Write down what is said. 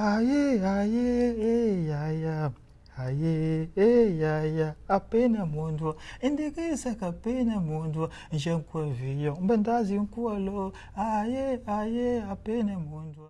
Aê, aê, aia, aê, aia, apena mundo, indigisa kapena mundo, jankwa viyo, um nkualo, aê, aê, apena mundo.